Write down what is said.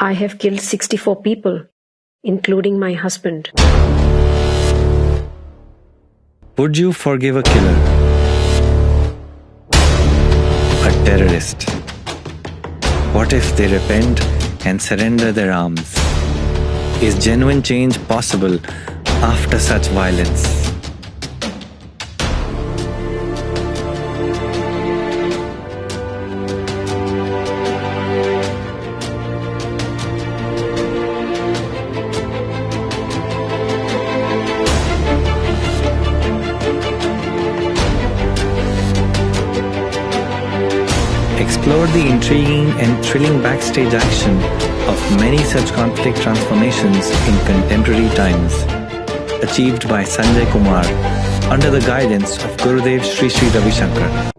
I have killed 64 people, including my husband. Would you forgive a killer? A terrorist? What if they repent and surrender their arms? Is genuine change possible after such violence? Explore the intriguing and thrilling backstage action of many such conflict transformations in contemporary times, achieved by Sanjay Kumar under the guidance of Gurudev Sri Sri Ravi Shankar.